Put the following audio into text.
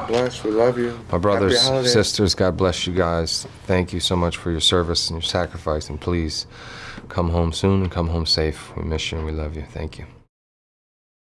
God bless. We love you. My brothers, sisters, God bless you guys. Thank you so much for your service and your sacrifice. And please come home soon and come home safe. We miss you and we love you. Thank you.